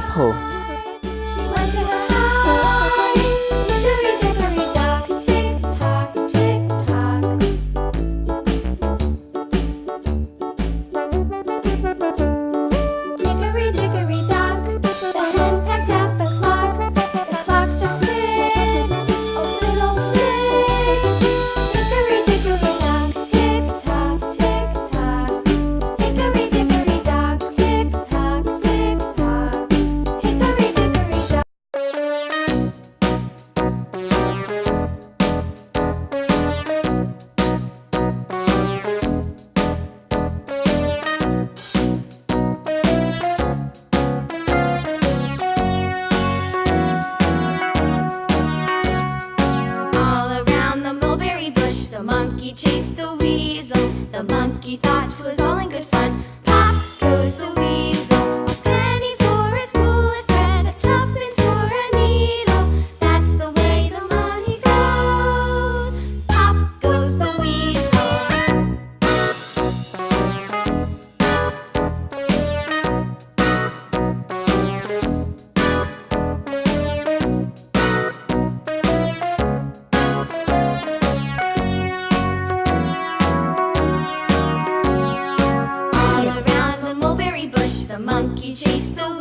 purple. monkey chased the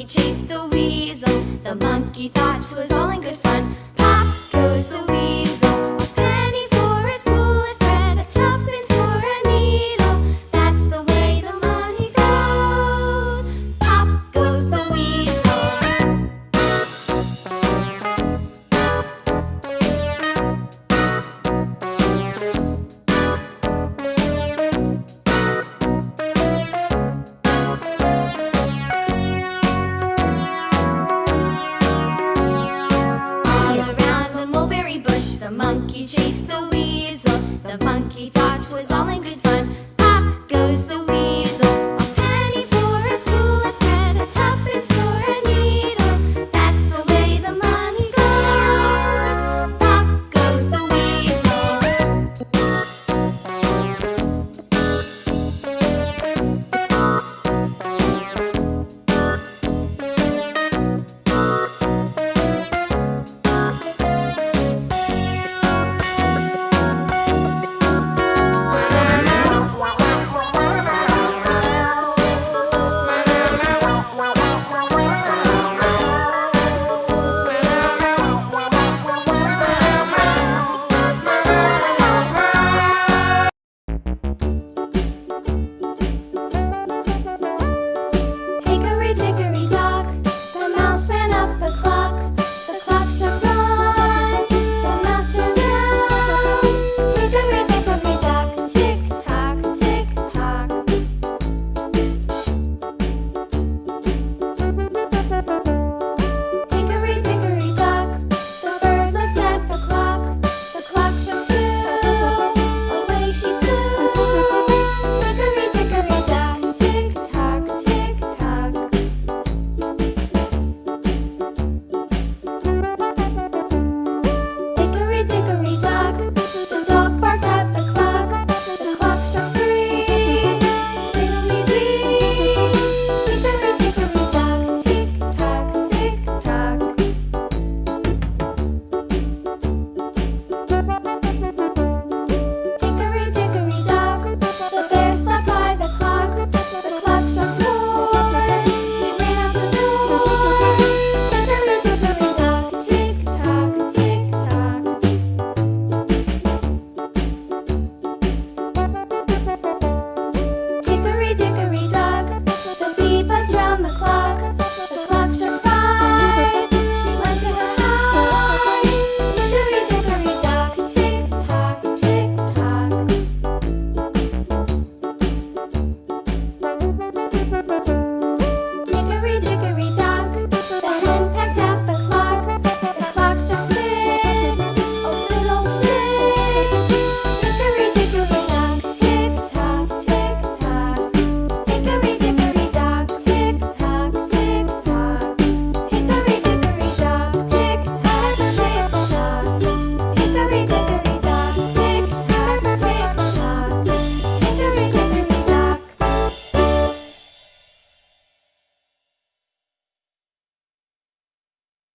monkey chased the weasel. The monkey thought it was all in He chased the weasel. The monkey thought was all in good fun.